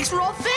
Thanks for all